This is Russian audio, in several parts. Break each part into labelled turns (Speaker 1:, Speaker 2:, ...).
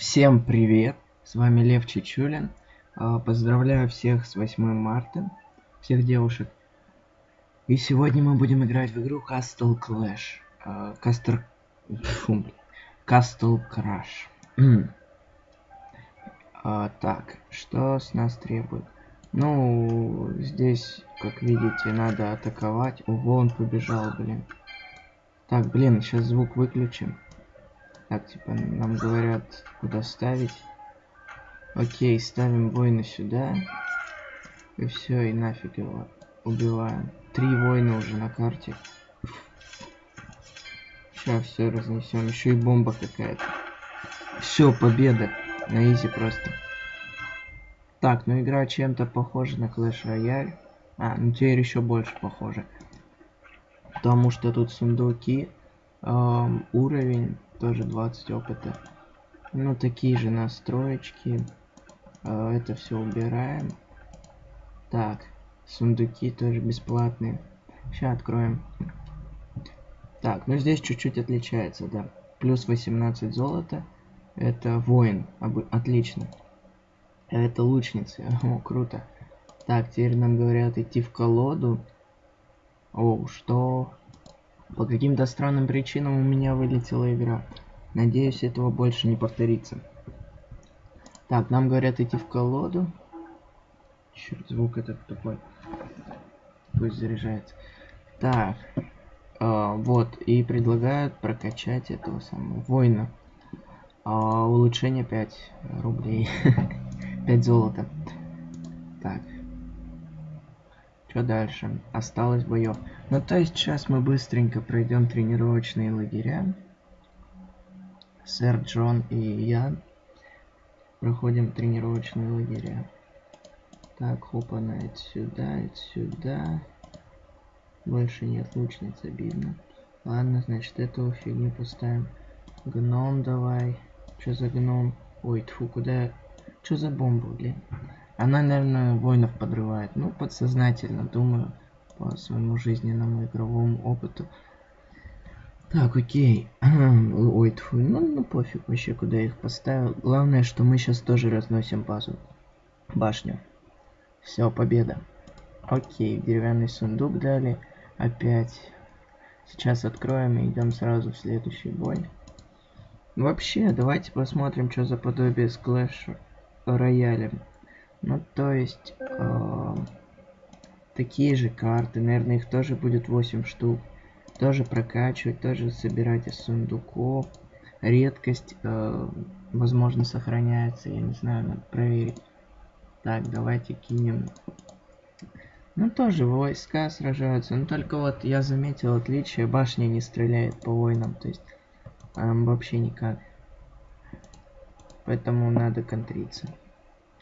Speaker 1: Всем привет! С вами Лев Чечулин. А, Поздравляю всех с 8 марта, всех девушек. И сегодня мы будем играть в игру Castle Clash. Кастер... Фу. Castle Crash. А, так, что с нас требует? Ну, здесь, как видите, надо атаковать. Ого, он побежал, блин. Так, блин, сейчас звук выключим. Так, типа, нам говорят, куда ставить. Окей, ставим воина сюда. И все, и нафиг его убиваем. Три воина уже на карте. Сейчас все разнесем. Еще и бомба какая-то. Все, победа. На изи просто. Так, ну игра чем-то похожа на Clash Royale. А, ну теперь еще больше похоже. Потому что тут сундуки, эм, уровень тоже 20 опыта. Ну, такие же настроечки. Э, это все убираем. Так, сундуки тоже бесплатные. Сейчас откроем. Так, ну здесь чуть-чуть отличается, да. Плюс 18 золота. Это воин. Отлично. Это лучница. О, круто. Так, теперь нам говорят идти в колоду. О, что? По каким-то странным причинам у меня вылетела игра. Надеюсь, этого больше не повторится. Так, нам говорят идти в колоду. Черт, звук этот такой. Пусть заряжается. Так. Э, вот, и предлагают прокачать этого самого воина. Э, улучшение 5 рублей. 5 золота. Так. Что дальше? Осталось боев. Ну, то есть сейчас мы быстренько пройдем тренировочные лагеря. Сэр Джон и я проходим тренировочные лагеря. Так, хопана, это сюда, это сюда. Больше нет лучниц, обидно. Ладно, значит, эту фигню поставим. Гном давай. Что за гном? Ой, тфу, куда... Что за бомба, блин? Она, наверное, воинов подрывает. Ну, подсознательно, думаю, по своему жизненному игровому опыту. Так, окей. Ой, тьфу, ну, ну пофиг вообще, куда я их поставил. Главное, что мы сейчас тоже разносим базу. Башню. Все, победа. Окей, деревянный сундук дали. Опять. Сейчас откроем и идем сразу в следующий бой. Вообще, давайте посмотрим, что за подобие с Clash Royale. Ну, то есть, э, такие же карты, наверное, их тоже будет 8 штук. Тоже прокачивать, тоже собирать из сундуков. Редкость, э, возможно, сохраняется, я не знаю, надо проверить. Так, давайте кинем. Ну, тоже войска сражаются, но только вот я заметил отличие, башня не стреляет по воинам, то есть э, вообще никак. Поэтому надо контриться.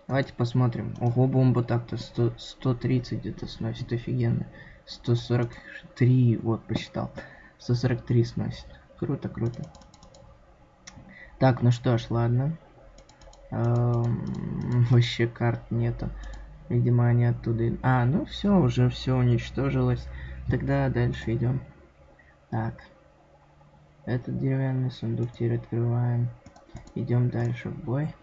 Speaker 1: Давайте посмотрим. Ого, бомба так-то 130 где-то сносит, офигенно. 143, вот, посчитал. 143 сносит. Круто, круто. Так, ну что ж, ладно. Эм, вообще карт нету. Видимо, они оттуда... А, ну все, уже все уничтожилось. Тогда дальше идем. Так. Этот деревянный сундук теперь открываем. Идем дальше в бой.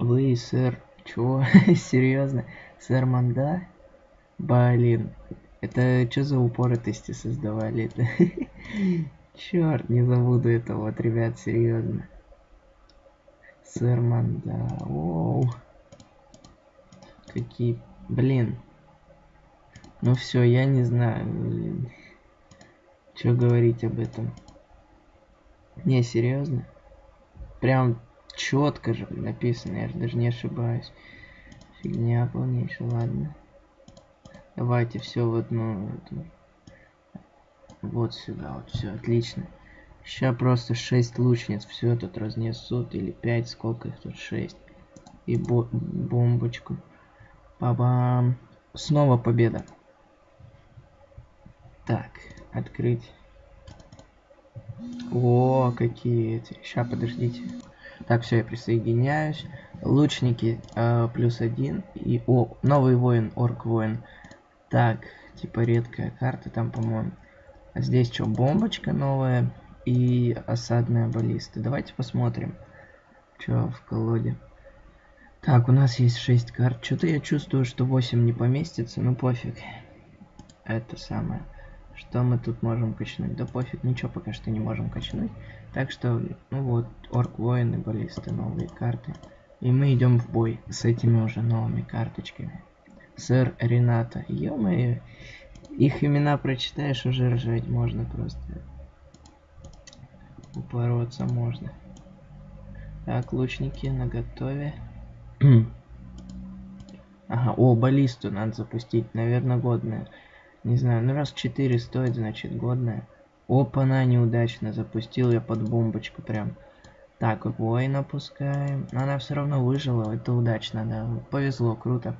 Speaker 1: Вы, сэр, чего? Серьезно? Сэр Манда? Блин, это что за упоротости создавали это? Черт, не забуду этого, вот, ребят, серьезно. Сэр Манда, оу. Какие, блин. Ну все, я не знаю, блин. Что говорить об этом? Не, серьезно? Прям четко же написано, я же даже не ошибаюсь. Фигня полнейшая, ладно. Давайте все в одну эту. Вот сюда, вот все, отлично. Сейчас просто 6 лучниц все тут разнесут, или 5, сколько их тут, 6. И бо бомбочку. Бабам. Снова победа. Так, открыть. О, какие эти. Сейчас, подождите. Так, все, я присоединяюсь. Лучники э, плюс один. И, о, новый воин, орк воин. Так, типа редкая карта там, по-моему. А здесь что, бомбочка новая. и осадная баллиста. Давайте посмотрим, что в колоде. Так, у нас есть 6 карт. Что-то я чувствую, что 8 не поместится, ну пофиг. Это самое. Что мы тут можем качнуть? Да пофиг, ничего пока что не можем качнуть. Так что, ну вот, орк воины, баллисты, новые карты. И мы идем в бой с этими уже новыми карточками. Сэр Рената. ё их имена прочитаешь, уже ржать можно просто. Упороться можно. Так, лучники на готове. ага, о, баллисту надо запустить, наверное, годная. Не знаю, ну раз 4 стоит, значит годная. Опа, она неудачно запустил я под бомбочку прям. Так, воина пускаем. Она все равно выжила, это удачно, да. Повезло, круто.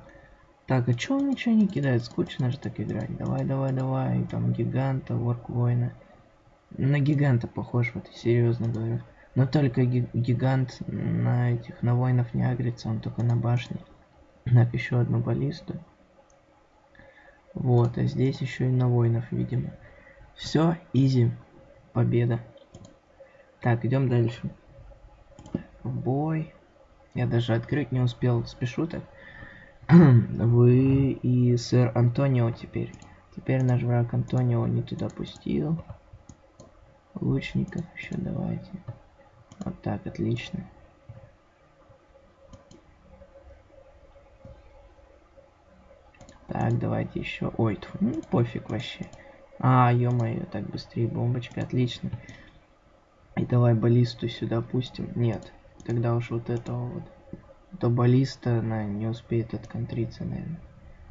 Speaker 1: Так, а чё он ничего не кидает? Скучно же так играть. Давай, давай, давай. Там гиганта, ворк воина. На гиганта похож, вот серьезно говорю. Но только гигант на этих, на воинов не агрится, он только на башне. Так, еще одну баллисту. Вот, а здесь еще и на воинов, видимо. Все, изи. Победа. Так, идем дальше. В бой. Я даже открыть не успел, спешу так. Вы и сэр Антонио теперь. Теперь наш враг Антонио не туда пустил. Лучников еще давайте. Вот так, отлично. Так, давайте еще. Ой, тьфу, ну пофиг вообще. А, ё-моё, так быстрее бомбочка, отлично. И давай баллисту сюда пустим. Нет, тогда уж вот этого вот. То баллиста, она не успеет отконтриться, наверное.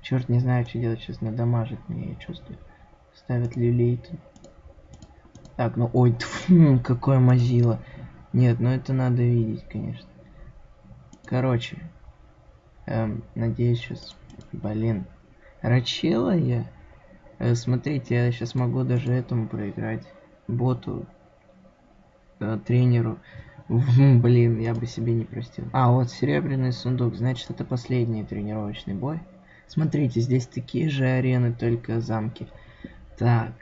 Speaker 1: Черт, не знаю, что делать сейчас, надамажит мне, я чувствую. Ставят люлей тут. Так, ну ой, тьфу, какое мазило. Нет, ну это надо видеть, конечно. Короче, эм, надеюсь сейчас, блин, Рачела я. Э, смотрите, я сейчас могу даже этому проиграть. Боту. Э, тренеру. Блин, я бы себе не простил. А, вот серебряный сундук. Значит, это последний тренировочный бой. Смотрите, здесь такие же арены, только замки. Так.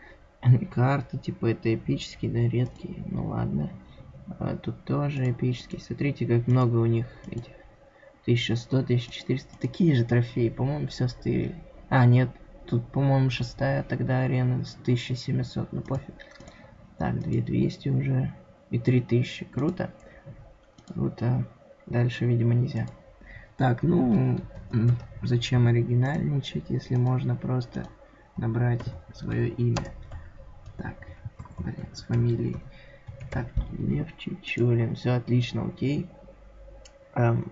Speaker 1: Карты, типа, это эпические, да, редкие. Ну ладно. А, тут тоже эпические. Смотрите, как много у них этих. 1100, 1400. Такие же трофеи. По-моему, все стырили. А, нет, тут, по-моему, шестая тогда арена с 1700, ну пофиг. Так, 2200 уже и 3000, круто. Круто. Дальше, видимо, нельзя. Так, ну, зачем оригинальничать, если можно просто набрать свое имя. Так, блин, с фамилией. Так, Лев Чичулин, все отлично, окей. Эм,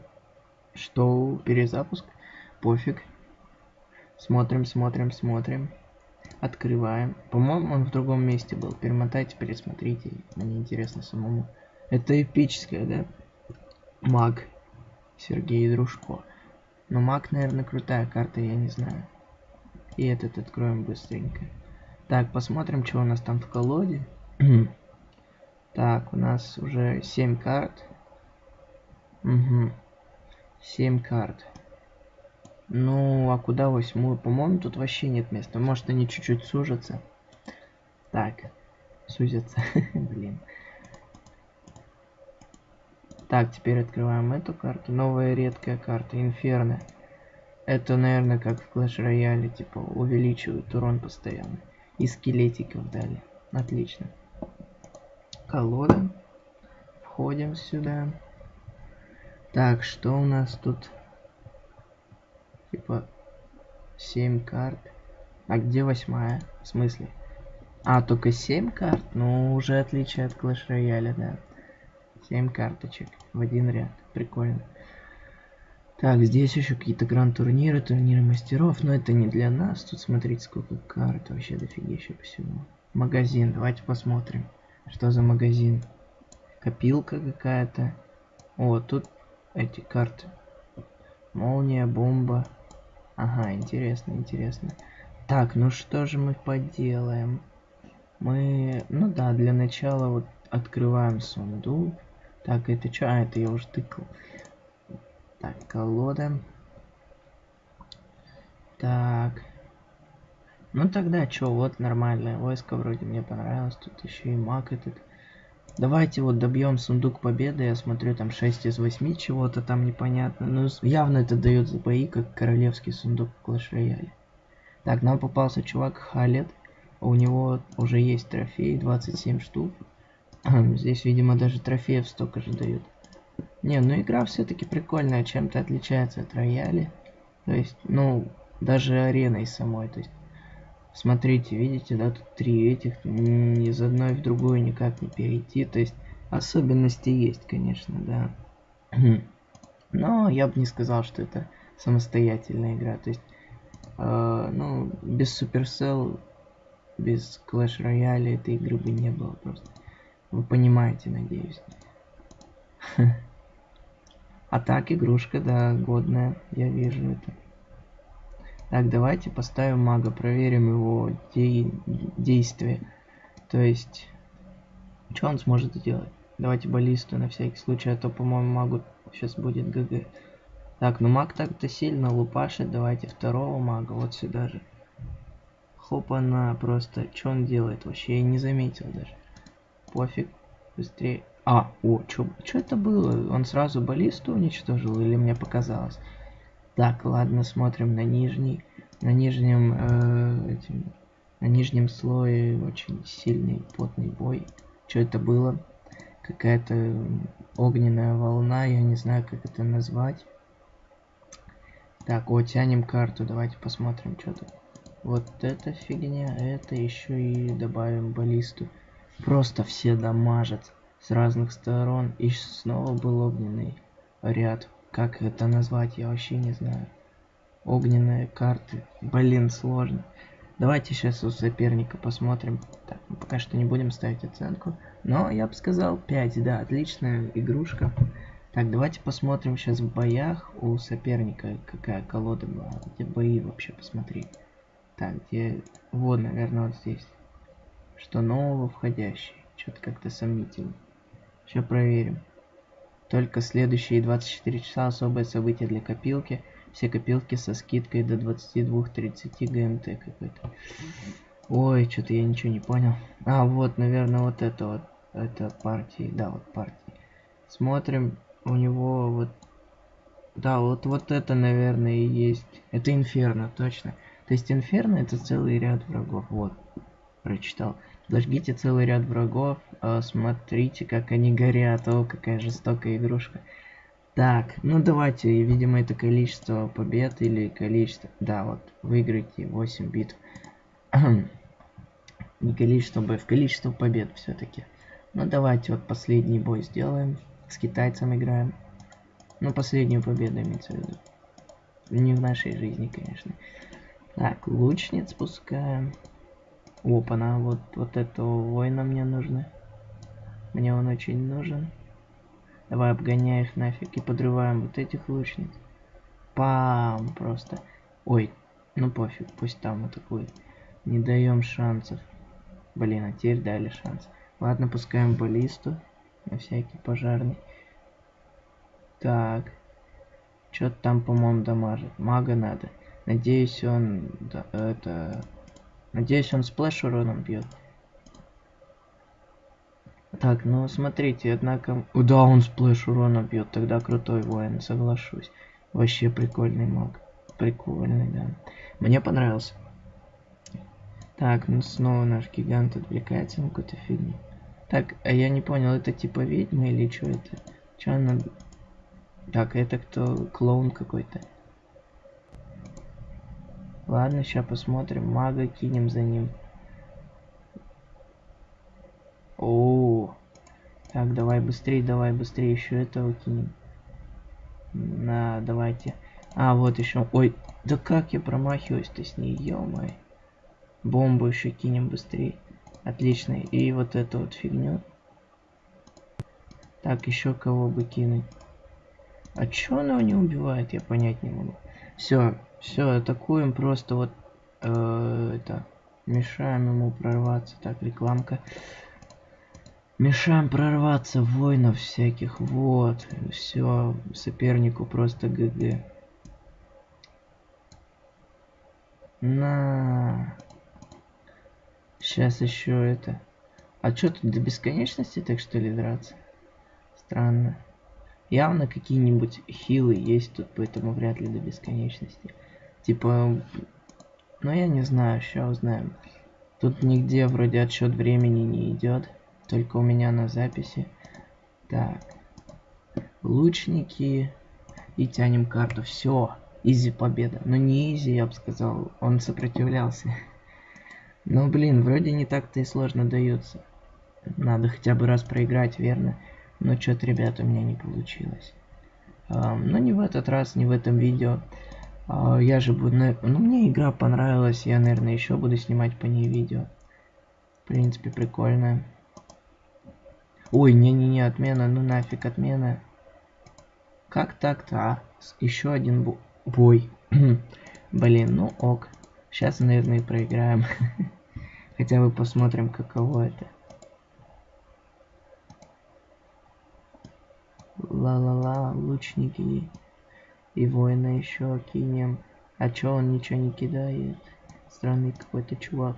Speaker 1: что, перезапуск? Пофиг, Смотрим, смотрим, смотрим. Открываем. По-моему, он в другом месте был. Перемотайте, пересмотрите. Мне интересно самому. Это эпическая, да? Маг. Сергей Дружко. Но маг, наверное, крутая карта, я не знаю. И этот откроем быстренько. Так, посмотрим, что у нас там в колоде. так, у нас уже 7 карт. Угу. 7 карт. Ну, а куда восьмую? По-моему, тут вообще нет места. Может, они чуть-чуть сужатся. Так, сузятся. Блин. Так, теперь открываем эту карту. Новая редкая карта. Инферно. Это, наверное, как в Clash Royale, типа, увеличивают урон постоянно. И скелетиков дали. Отлично. Колода. Входим сюда. Так, что у нас тут? Типа 7 карт. А где восьмая? В смысле? А, только 7 карт? Ну, уже отличие от Clash Royale, да. 7 карточек в один ряд. Прикольно. Так, здесь еще какие-то гранд-турниры, турниры мастеров, но это не для нас. Тут смотрите, сколько карт, вообще дофигища всего. Магазин, давайте посмотрим, что за магазин. Копилка какая-то. О, тут эти карты. Молния, бомба, Ага, интересно, интересно. Так, ну что же мы поделаем? Мы, ну да, для начала вот открываем сундук. Так, это что? А, это я уже тыкал. Так, колода. Так. Ну тогда что, вот нормальное войско вроде мне понравилось. Тут еще и маг этот. Давайте вот добьем сундук победы. Я смотрю, там 6 из 8 чего-то там непонятно. Ну, явно это дает бои, как королевский сундук в Clash Royale. Так, нам попался чувак Халет. У него уже есть трофей, 27 штук. Здесь, видимо, даже трофеев столько же дают. Не, ну игра все-таки прикольная, чем-то отличается от рояли. То есть, ну, даже ареной самой. То есть, смотрите, видите, да, тут три этих, из одной в другую никак не перейти. То есть, особенности есть, конечно, да. Но я бы не сказал, что это самостоятельная игра. То есть, э, ну, без Supercell, без Clash Royale этой игры бы не было просто. Вы понимаете, надеюсь. А так, игрушка, да, годная, я вижу это. Так, давайте поставим мага, проверим его де действие. То есть, что он сможет сделать? Давайте баллисту на всякий случай, а то, по-моему, магу сейчас будет ГГ. Так, ну маг так-то сильно лупашит. Давайте второго мага вот сюда же. Хоп, она просто... Что он делает вообще? Я не заметил даже. Пофиг. Быстрее. А, о, что это было? Он сразу баллисту уничтожил или мне показалось? Так, ладно, смотрим на нижний. На нижнем, э, этим, на нижнем слое очень сильный потный бой. Что это было? Какая-то огненная волна, я не знаю, как это назвать. Так, вот, тянем карту, давайте посмотрим, что тут. Вот эта фигня, это еще и добавим баллисту. Просто все дамажат с разных сторон. И снова был огненный ряд. Как это назвать, я вообще не знаю. Огненные карты. Блин, сложно. Давайте сейчас у соперника посмотрим. Так, мы пока что не будем ставить оценку. Но я бы сказал 5, да, отличная игрушка. Так, давайте посмотрим сейчас в боях у соперника, какая колода была. Где бои вообще посмотреть. Так, где... Вот, наверное, вот здесь. Что нового входящий. Что-то как-то сомнительно. Сейчас проверим. Только следующие 24 часа особое событие для копилки. Все копилки со скидкой до 22-30 ГМТ какой-то. Ой, что-то я ничего не понял. А, вот, наверное, вот это вот. Это партии. Да, вот партии. Смотрим. У него вот... Да, вот, вот это, наверное, и есть. Это Инферно, точно. То есть Инферно это целый ряд врагов. Вот. Прочитал. Зажгите целый ряд врагов. Э, смотрите, как они горят. О, какая жестокая игрушка. Так, ну давайте, видимо, это количество побед или количество... Да, вот, выиграйте 8 битв. Не количество боев, количество побед все-таки. Ну давайте вот последний бой сделаем. С китайцем играем. Ну, последнюю победу имеется в виду. Не в нашей жизни, конечно. Так, лучниц пускаем. Опа-на, вот, вот этого воина мне нужно. Мне он очень нужен. Давай обгоняй их нафиг и подрываем вот этих лучниц. Пам! Просто. Ой, ну пофиг, пусть там атакует. Не даем шансов. Блин, а теперь дали шанс. Ладно, пускаем баллисту. На всякий пожарный. Так. Что-то там, по-моему, дамажит. Мага надо. Надеюсь, он... Да, это... Надеюсь, он splash уроном бьет. Так, ну смотрите, однако... Да, он splash уроном бьет, тогда крутой воин, соглашусь. Вообще прикольный маг. Прикольный, да. Мне понравился. Так, ну снова наш гигант отвлекается на какую-то фигню. Так, а я не понял, это типа ведьма или что это? Что она... Так, это кто? Клоун какой-то. Ладно, сейчас посмотрим. Мага кинем за ним. О, -о, -о. Так, давай быстрее, давай быстрее еще этого кинем. На, давайте. А, вот еще. Ой, да как я промахиваюсь-то с ней, ё -моё. Бомбу еще кинем быстрее. Отлично. И вот эту вот фигню. Так, еще кого бы кинуть. А чё она не убивает, я понять не могу. Все, все, атакуем просто вот э, это мешаем ему прорваться. Так, рекламка. Мешаем прорваться воинов всяких. Вот. Все, сопернику просто ГГ. На. Сейчас еще это. А что тут до бесконечности так что ли драться? Странно. Явно какие-нибудь хилы есть тут, поэтому вряд ли до бесконечности. Типа, ну я не знаю, сейчас узнаем. Тут нигде вроде отсчет времени не идет, только у меня на записи. Так, лучники и тянем карту. Все, изи победа. Но не изи, я бы сказал, он сопротивлялся. Ну блин, вроде не так-то и сложно дается. Надо хотя бы раз проиграть, верно? Но что-то, ребята, у меня не получилось. Но не в этот раз, не в этом видео. А, я же буду... Ну, мне игра понравилась, я, наверное, еще буду снимать по ней видео. В принципе, прикольная. Ой, не-не-не, отмена, ну нафиг отмена. Как так-то, а? Еще один бо бой. Блин, ну ок. Сейчас, наверное, проиграем. Хотя бы посмотрим, каково это. Ла-ла-ла, лучники. И воина еще кинем. А чё он ничего не кидает? Странный какой-то чувак.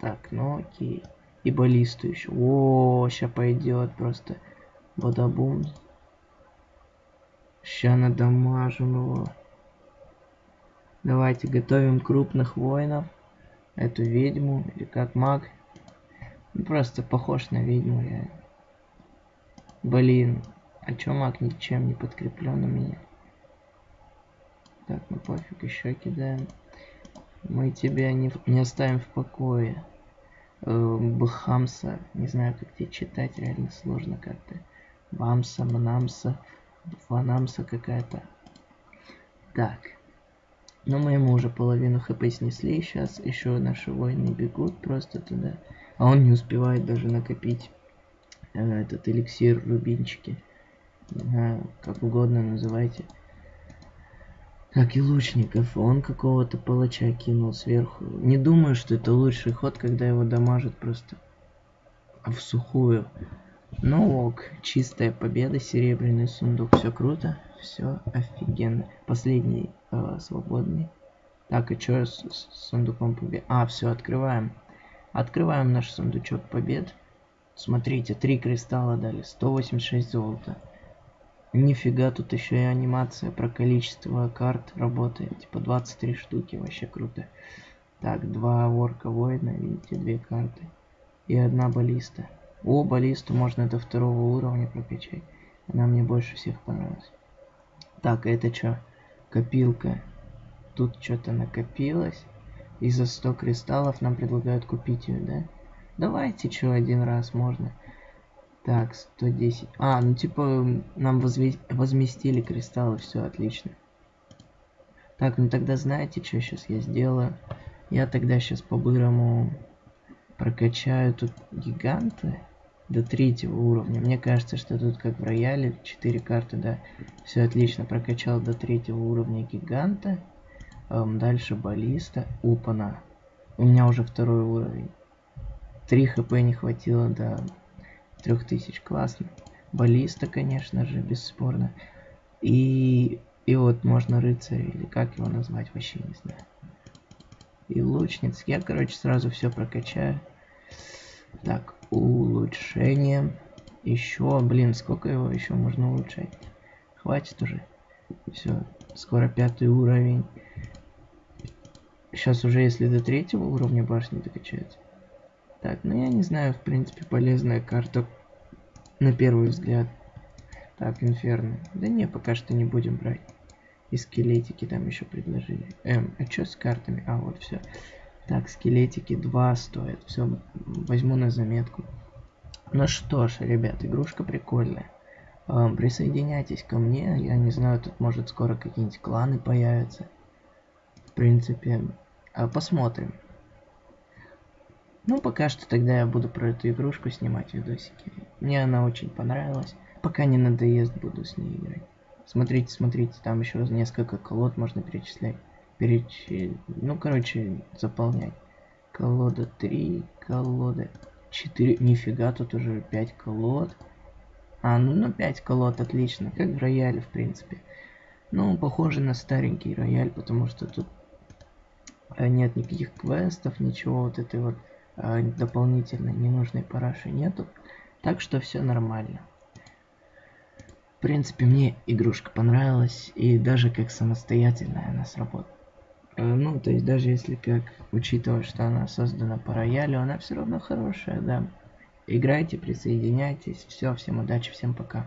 Speaker 1: Так, ну окей. И баллисту еще. О, сейчас пойдет просто. Бадабум. Ща надамажим его. Давайте готовим крупных воинов. Эту ведьму, или как маг. Ну, просто похож на ведьму реально. Блин, а чё маг ничем не подкреплен у меня? Так, ну пофиг, еще кидаем. Мы тебя не, не оставим в покое. Э, Бхамса, не знаю, как тебе читать, реально сложно как-то. Бамса, Мнамса, Фанамса какая-то. Так. Но мы ему уже половину хп снесли. Сейчас еще наши воины бегут просто туда. А он не успевает даже накопить этот эликсир рубинчики. Не как угодно называйте. Так, и лучников. Он какого-то палача кинул сверху. Не думаю, что это лучший ход, когда его дамажат просто в сухую. Ну ок, чистая победа, серебряный сундук, все круто, все офигенно. Последний э, свободный. Так, и что с, с сундуком побед? А, все, открываем. Открываем наш сундучок побед. Смотрите, три кристалла дали, 186 золота. Нифига, тут еще и анимация про количество карт работает. Типа 23 штуки, вообще круто. Так, два ворка воина, видите, две карты. И одна баллиста. О, баллисту можно до второго уровня прокачать. Она мне больше всех понравилась. Так, это что? Копилка. Тут что-то накопилось. И за 100 кристаллов нам предлагают купить ее, да? Давайте, что, один раз можно. Так, 110. А, ну типа нам возместили кристаллы, все отлично. Так, ну тогда знаете, что сейчас я сделаю? Я тогда сейчас по-бырому прокачаю тут гиганты до третьего уровня. Мне кажется, что тут как в рояле, 4 карты, да. Все отлично, прокачал до третьего уровня гиганта. Эм, дальше баллиста. Упана. У меня уже второй уровень. 3 хп не хватило до 3000. Классно. Баллиста, конечно же, бесспорно. И, и вот можно рыцарь, или как его назвать, вообще не знаю. И лучниц. Я, короче, сразу все прокачаю. Так, улучшение. Еще, блин, сколько его еще можно улучшать? Хватит уже. Все, скоро пятый уровень. Сейчас уже, если до третьего уровня башни докачается, так, ну я не знаю, в принципе, полезная карта на первый взгляд. Так, Инферно. Да не, пока что не будем брать. И скелетики там еще предложили. Эм, а что с картами? А, вот все. Так, скелетики 2 стоят. Все, возьму на заметку. Ну что ж, ребят, игрушка прикольная. Эм, присоединяйтесь ко мне. Я не знаю, тут может скоро какие-нибудь кланы появятся. В принципе, э, посмотрим. Ну, пока что тогда я буду про эту игрушку снимать видосики. Мне она очень понравилась. Пока не надоест, буду с ней играть. Смотрите, смотрите, там еще несколько колод можно перечислять. Переч... Ну, короче, заполнять. Колода 3, колода 4. Нифига, тут уже 5 колод. А, ну, ну 5 колод, отлично. Как в рояле, в принципе. Ну, похоже на старенький рояль, потому что тут э, нет никаких квестов, ничего вот этой вот э, дополнительной ненужной параши нету. Так что все нормально. В принципе, мне игрушка понравилась, и даже как самостоятельная она сработала. Э, ну, то есть даже если как, учитывая, что она создана по роялю, она все равно хорошая, да. Играйте, присоединяйтесь. Все, всем удачи, всем пока.